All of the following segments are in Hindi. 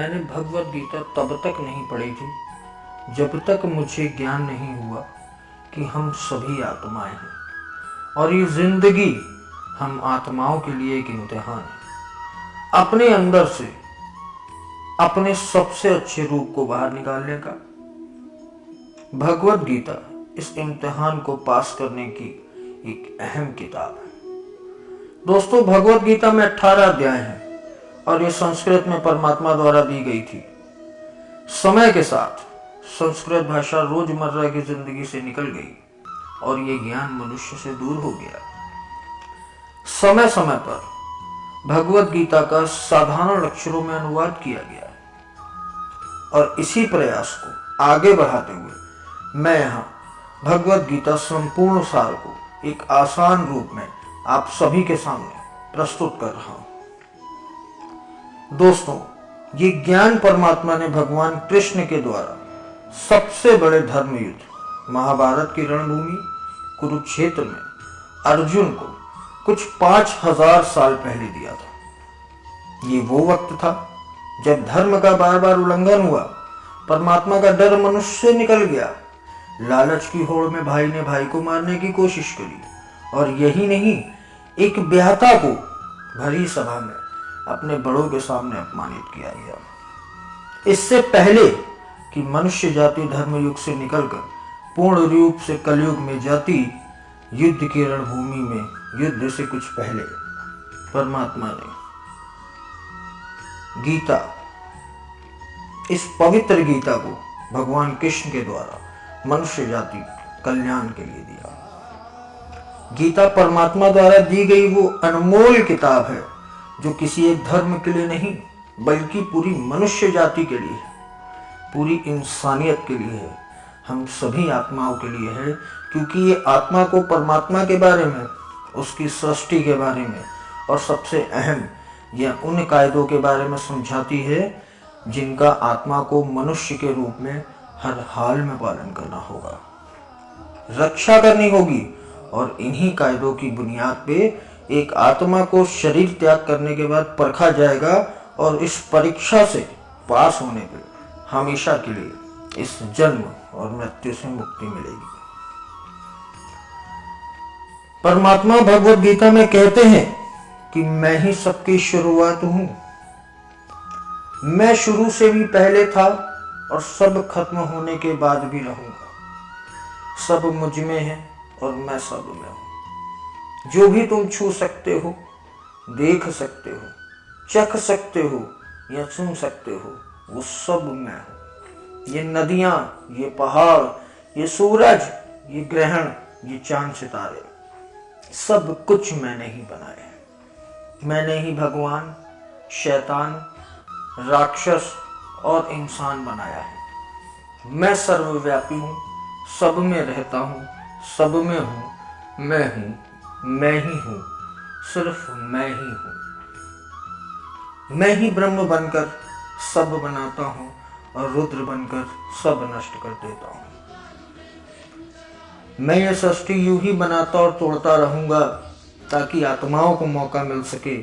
मैंने भगवत गीता तब तक नहीं पढ़ी थी, जब तक मुझे ज्ञान नहीं हुआ कि हम सभी आत्माएँ हैं। और ये ज़िंदगी हम आत्माओं के लिए एक इम्तिहान है। अपने अंदर से, अपने सबसे अच्छे रूप को बाहर निकालने का। भगवत गीता इस इम्तिहान को पास करने की एक अहम किताब है। दोस्तों, भगवत गीता में 18 अध्याय हैं। और ये संस्कृत में परमात्मा द्वारा दी गई थी। समय के साथ संस्कृत भाषा रोज़मर्रा की ज़िंदगी से निकल गई और ये ज्ञान मनुष्य से दूर हो गया। समय समय पर भगवत गीता का साधारण अक्षरों में अनुवाद किया गया और इसी प्रयास को आगे बढ़ाते हुए मैं यहाँ भगवत गीता संपूर्ण सार को एक आसान रूप में आप सभी के सामने प्रस्तुत कर रहा हूँ। दोस्तों, ये ज्ञान परमात्मा ने भगवान कृष्ण के द्वारा सबसे बड़े धर्म युद्ध महाभारत की रणभूमि, कुरुक्षेत्र में अर्जुन को कुछ पाँच हज़ार साल पहले दिया था। ये वो वक्त था जब धर्म का बार बार उल्लंघन हुआ, परमात्मा का डर मनुष्य से निकल गया। लालच की होड़ में भाई ने भाई को मारने की कोशिश करी और यही नहीं, एक ब्याहता को भरी सभा में अपने बड़ों के सामने अपमानित किया गया। इससे पहले कि मनुष्य जाति धर्म युग से निकलकर पूर्ण रूप से कलयुग में जाति, युद्ध की रणभूमि में युद्ध से कुछ पहले, परमात्मा ने गीता, इस पवित्र गीता को भगवान कृष्ण के द्वारा मनुष्य जाति कल्याण के लिए दिया। गीता परमात्मा द्वारा दी गई वो अनमोल किताब है। जो किसी एक धर्म के लिए नहीं, बल्कि पूरी मनुष्य जाति के लिए पूरी इंसानियत के लिए है। हम सभी आत्माओं के लिए है, क्योंकि ये आत्मा को परमात्मा के बारे में, उसकी सृष्टि के बारे में, और सबसे अहम, यह उन कायदों के बारे में समझाती है, जिनका आत्मा को मनुष्य के रूप में हर हाल में पालन करना होगा। रक्षा करनी होगी, और इन्हीं कायदों की बुनियाद पे एक आत्मा को शरीर त्याग करने के बाद परखा जाएगा और इस परीक्षा से पास होने पे हमेशा के लिए इस जन्म और मृत्यु से मुक्ति मिलेगी। परमात्मा भगवत गीता में कहते हैं कि मैं ही सबकी शुरुआत हूँ। मैं शुरू से भी पहले था और सब खत्म होने के बाद भी रहूँगा। सब मुझमें है और मैं सब में हूँ। जो भी तुम छू सकते हो, देख सकते हो, चख सकते हो या सुन सकते हो, वो सब मैं हूँ। ये नदियाँ, ये पहाड़, ये सूरज, ये ग्रहण, ये चाँद सितारे, सब कुछ मैंने ही बनाए हैं। मैंने ही भगवान, शैतान, राक्षस और इंसान बनाया है। मैं सर्वव्यापी हूँ, सब में रहता हूँ, सब में हूँ, मैं हूँ। मैं ही हूँ, सिर्फ़ मैं ही हूँ। मैं ही ब्रह्म बनकर सब बनाता हूँ और रुद्र बनकर सब नष्ट कर देता हूँ। मैं ये सृष्टि यूँ ही बनाता और तोड़ता रहूँगा ताकि आत्माओं को मौका मिल सके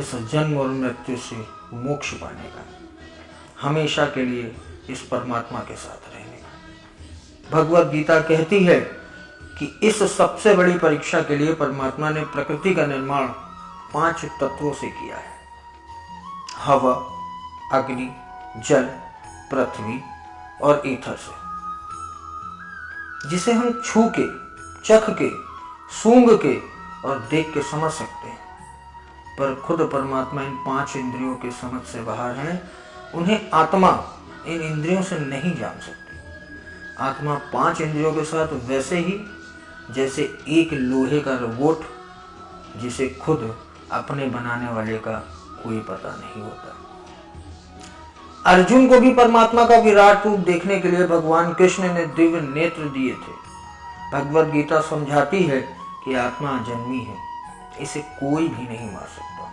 इस जन्म और मृत्यु से मोक्ष पाने का। हमेशा के लिए इस परमात्मा के साथ रहने का। भगवत गीता कहती है कि इस सबसे बड़ी परीक्षा के लिए परमात्मा ने प्रकृति का निर्माण पाँच तत्वों से किया है। हवा, अग्नि, जल, पृथ्वी और ईथर से। जिसे हम छू के, चख के, सूंघ के और देख के समझ सकते हैं। पर खुद परमात्मा इन पाँच इंद्रियों के समझ से बाहर हैं। उन्हें आत्मा इन इंद्रियों से नहीं जान सकती। आत्मा पाँच इंद्रियों के साथ वैसे ही जैसे एक लोहे का रोबोट जिसे खुद अपने बनाने वाले का कोई पता नहीं होता। अर्जुन को भी परमात्मा का विराट रूप देखने के लिए भगवान कृष्ण ने दिव्य नेत्र दिए थे। भगवत गीता समझाती है कि आत्मा जन्मी है, इसे कोई भी नहीं मार सकता।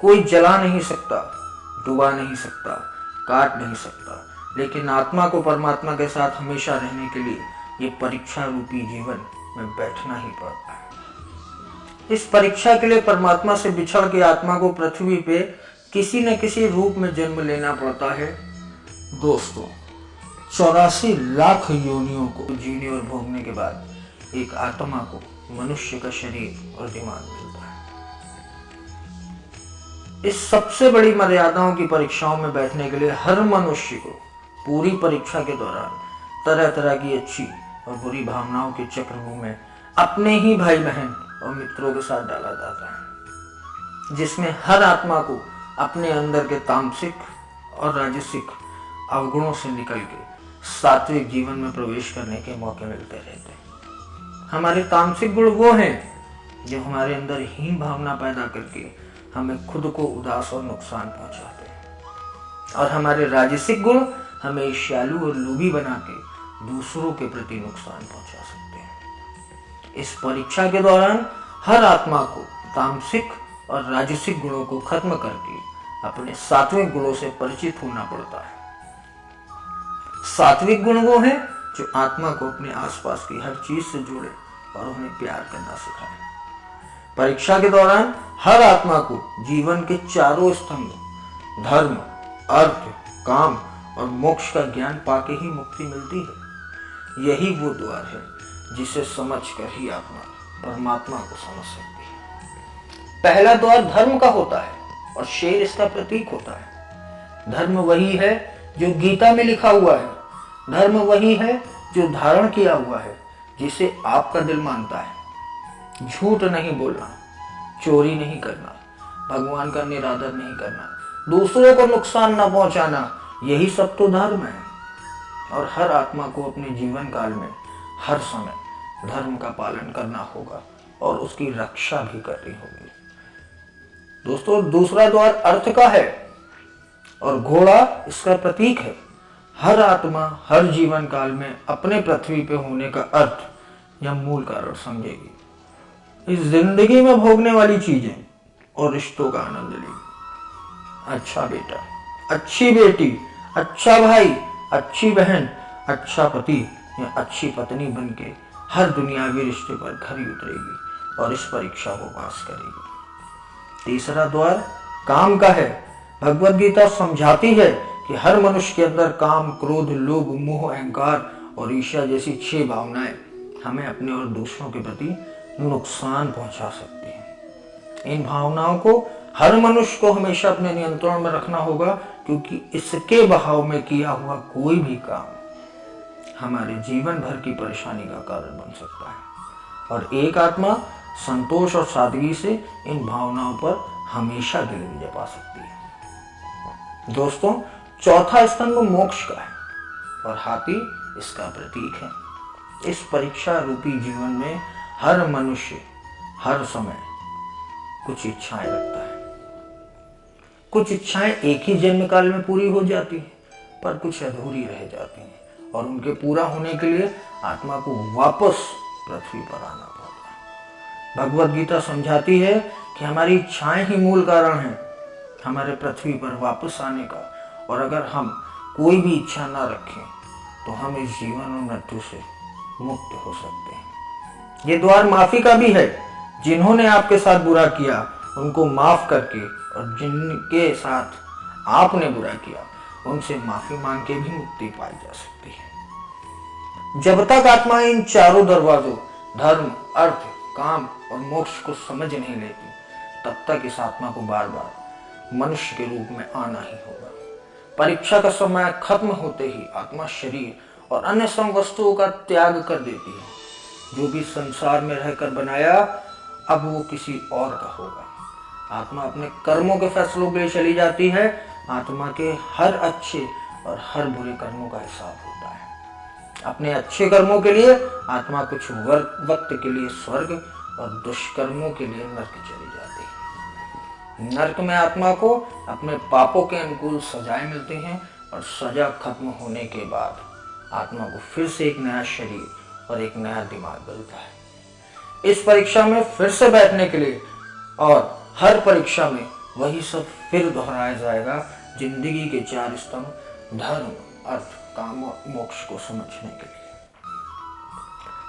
कोई जला नहीं सकता, डुबा नहीं सकता, काट नहीं सकता। लेकिन आत्मा को परमात्मा के साथ हमेशा रहने के लिए ये परीक्षा रूपी जीवन में बैठना ही पड़ता है। इस परीक्षा के लिए परमात्मा से बिछड़ के आत्मा को पृथ्वी पे किसी न किसी रूप में जन्म लेना पड़ता है। दोस्तों, चौरासी लाख योनियों को जीने और भोगने के बाद एक आत्मा को मनुष्य का शरीर और दिमाग मिलता है। इस सबसे बड़ी मर्यादाओं की परीक्षाओं में बैठने के लिए हर मनुष्य को पूरी परीक्षा के दौरान तरह तरह की अच्छी और बुरी भावनाओं के चक्रव्यूह में अपने ही भाई बहन और मित्रों के साथ डाला जाता है, जिसमें हर आत्मा को अपने अंदर के तामसिक और राजसिक अवगुणों से निकल के सात्विक जीवन में प्रवेश करने के मौके मिलते रहते हैं। हमारे तामसिक गुण वो हैं जो हमारे अंदर हीन भावना पैदा करके हमें खुद को उदास और नुकसान पहुंचाते हैं। और हमारे राजसिक गुण हमें ईर्ष्यालु और लोभी बना के दूसरों के प्रति नुकसान पहुँचा सकते हैं। इस परीक्षा के दौरान हर आत्मा को तामसिक और राजसिक गुणों को खत्म करके अपने सात्विक गुणों से परिचित होना पड़ता है। सात्विक गुण वो है जो आत्मा को अपने आसपास की हर चीज़ से जोड़े और उन्हें प्यार करना सिखाए। परीक्षा के दौरान हर आत्मा को जीवन के चारों स्तंभ, धर्म, अर्थ, काम और मोक्ष का ज्ञान पाके ही मुक्ति मिलती है। यही वो द्वार है जिसे समझकर ही आत्मा परमात्मा को समझ सकती है। पहला द्वार धर्म का होता है और शेर इसका प्रतीक होता है। धर्म वही है जो गीता में लिखा हुआ है। धर्म वही है जो धारण किया हुआ है, जिसे आपका दिल मानता है। झूठ नहीं बोलना, चोरी नहीं करना, भगवान का निरादर नहीं करना, दूसरों को नुकसान न पहुंचाना, यही सब तो धर्म है। और हर आत्मा को अपने जीवन काल में, हर समय धर्म का पालन करना होगा और उसकी रक्षा भी करनी होगी। दोस्तों, दूसरा द्वार अर्थ का है और घोड़ा इसका प्रतीक है। हर आत्मा हर जीवन काल में अपने पृथ्वी पे होने का अर्थ या मूल कारण समझेगी। इस ज़िंदगी में भोगने वाली चीज़ें और रिश्तों का आनंद लेगी। अच्छा बेटा, अच्छी बेटी अच्छा भाई अच्छी बहन अच्छा पति या अच्छी पत्नी बनके हर दुनियावी रिश्ते पर खरी उतरेगी और इस परीक्षा को पास करेगी। तीसरा द्वार, काम का है। भगवत गीता समझाती है कि हर मनुष्य के अंदर काम, क्रोध, लोभ, मोह, अहंकार और ईर्ष्या जैसी छह भावनाएँ हमें अपने और दूसरों के प्रति नुकसान पहुँचा सकती हैं। इन भावनाओं को हर मनुष्य को हमेशा अपने नियंत्रण में रखना होगा क्योंकि इसके बहाव में किया हुआ कोई भी काम हमारे जीवन भर की परेशानी का कारण बन सकता है। और एक आत्मा संतोष और सादगी से इन भावनाओं पर हमेशा गिर विजय पा सकती है। दोस्तों, चौथा स्तंभ मोक्ष का है और हाथी इसका प्रतीक है। इस परीक्षा रूपी जीवन में हर मनुष्य हर समय कुछ इच्छाएँ रखता है। कुछ इच्छाएँ एक ही जन्म काल में पूरी हो जाती हैं, पर कुछ अधूरी रह जाती हैं, और उनके पूरा होने के लिए आत्मा को वापस पृथ्वी पर आना पड़ता है। भगवत गीता समझाती है कि हमारी इच्छाएँ ही मूल कारण है, हमारे पृथ्वी पर वापस आने का, और अगर हम कोई भी इच्छा ना रखें तो हम इस जीवन और मृत्यु से मुक्त हो सकते हैं। ये द्वार माफ़ी का भी है। जिन्होंने आपके साथ बुरा किया, उनको माफ़ करके और जिनके साथ आपने बुरा किया, उनसे माफ़ी मांग के भी मुक्ति पाई जा सकती है। जब तक आत्मा इन चारों दरवाजों, धर्म, अर्थ, काम और मोक्ष को समझ नहीं लेती, तब तक इस आत्मा को बार बार मनुष्य के रूप में आना ही होगा। परीक्षा का समय खत्म होते ही आत्मा शरीर और अन्य सम वस्तुओं का त्याग कर देती है। जो भी संसार में रहकर बनाया, अब वो किसी और का होगा। आत्मा अपने कर्मों के फैसलों के लिए चली जाती है। आत्मा के हर अच्छे और हर बुरे कर्मों का हिसाब होता है। अपने अच्छे कर्मों के लिए आत्मा कुछ वक्त के लिए स्वर्ग और दुष्कर्मों के लिए नर्क चली जाती है। नर्क में आत्मा को अपने पापों के अनुकूल सजाएँ मिलती हैं और सजा खत्म होने के बाद आत्मा को फिर से एक नया शरीर और एक नया दिमाग मिलता है। इस परीक्षा में फिर से बैठने के लिए और हर परीक्षा में वही सब फिर दोहराया जाएगा, ज़िंदगी के चार स्तंभ, धर्म, अर्थ, काम और मोक्ष को समझने के लिए।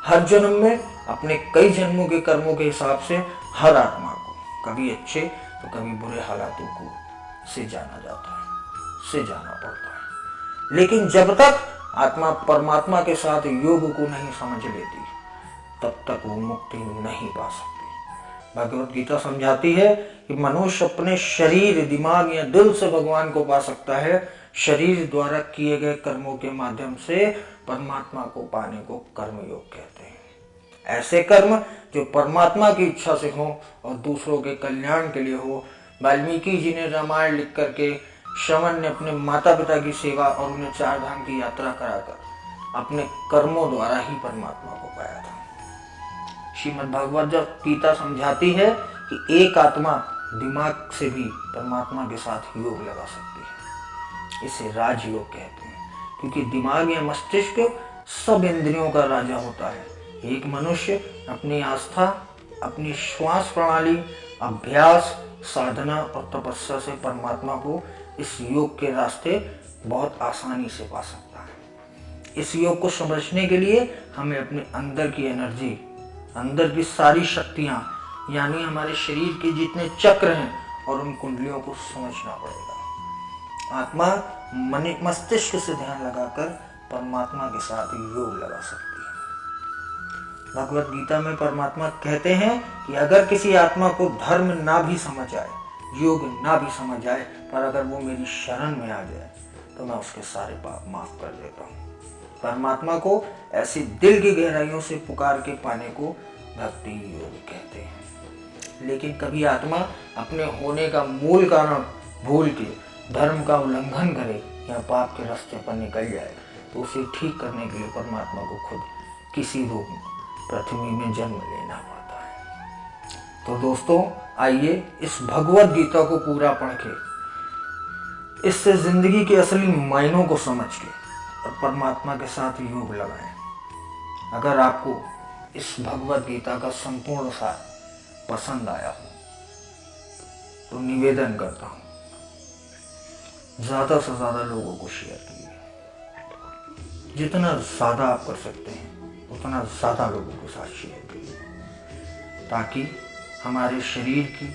हर जन्म में अपने कई जन्मों के कर्मों के हिसाब से हर आत्मा को, कभी अच्छे तो कभी बुरे हालातों को से जाना जाता है, से जाना पड़ता है। लेकिन जब तक आत्मा परमात्मा के साथ योग को नहीं समझ लेती, तब तक वो मुक्ति नहीं पा सकती। भगवत गीता समझाती है कि मनुष्य अपने शरीर, दिमाग या दिल से भगवान को पा सकता है। शरीर द्वारा किए गए कर्मों के माध्यम से परमात्मा को पाने को कर्म योग कहते हैं। ऐसे कर्म जो परमात्मा की इच्छा से हो और दूसरों के कल्याण के लिए हो। वाल्मीकि जी ने रामायण लिख करके श्रवण ने अपने माता पिता की सेवा और उन्हें चार धाम की यात्रा कराकर अपने कर्मों द्वारा ही परमात्मा को पाया था। श्रीमद गीता समझाती है कि एक आत्मा दिमाग से भी परमात्मा के साथ योग लगा सकती है। इसे राजयोग कहते हैं। क्योंकि दिमाग या मस्तिष्क सब इंद्रियों का राजा होता है। एक मनुष्य अपनी आस्था, अपनी श्वास प्रणाली, अभ्यास, साधना और तपस्या से परमात्मा को इस योग के रास्ते बहुत आसानी से पा सकता है। इस योग को समझने के लिए हमें अपने अंदर की एनर्जी अंदर की सारी शक्तियाँ, यानी हमारे शरीर के जितने चक्र हैं, और उन कुंडलियों को समझना पड़ेगा। आत्मा मन, मस्तिष्क से ध्यान लगाकर परमात्मा के साथ योग लगा सकती है। भगवत गीता में परमात्मा कहते हैं कि अगर किसी आत्मा को धर्म ना भी समझ आए, योग ना भी समझ आए, पर अगर वो मेरी शरण में आ जाए तो मैं उसके सारे पाप माफ़ कर देता हूँ। परमात्मा को ऐसी दिल की गहराइयों से पुकार के पाने को भक्ति योग कहते हैं। लेकिन कभी आत्मा अपने होने का मूल कारण भूल के धर्म का उल्लंघन करे या पाप के रास्ते पर निकल जाए तो उसे ठीक करने के लिए परमात्मा को खुद किसी रूप में, पृथ्वी में जन्म लेना पड़ता है। तो दोस्तों, आइए इस भगवत गीता को पूरा पढ़ के, इससे ज़िंदगी के असली मायनों को समझ के और परमात्मा के साथ योग लगाएँ। अगर आपको इस भगवत गीता का संपूर्ण सार पसंद आया हो तो निवेदन करता हूँ, ज़्यादा से ज़्यादा लोगों को शेयर कीजिए। जितना ज़्यादा आप कर सकते हैं, उतना ज़्यादा लोगों के साथ शेयर कीजिए। ताकि हमारे शरीर की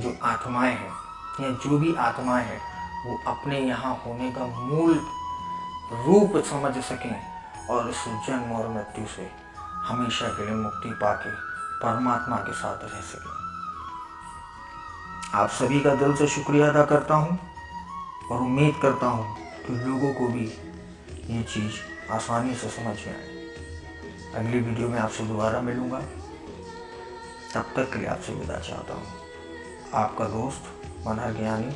जो आत्माएँ हैं, या जो भी आत्माएँ हैं, वो अपने यहाँ होने का मूल रूप समझ सकें और इस जन्म और मृत्यु से हमेशा के लिए मुक्ति पाके परमात्मा के साथ रह सकें। आप सभी का दिल से शुक्रिया अदा करता हूँ और उम्मीद करता हूँ कि लोगों को भी ये चीज़ आसानी से समझ में आए। अगली वीडियो में आपसे दोबारा मिलूँगा। तब तक के लिए आपसे विदा चाहता हूँ। आपका दोस्त मनहर ज्ञानी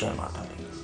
जय माता दी।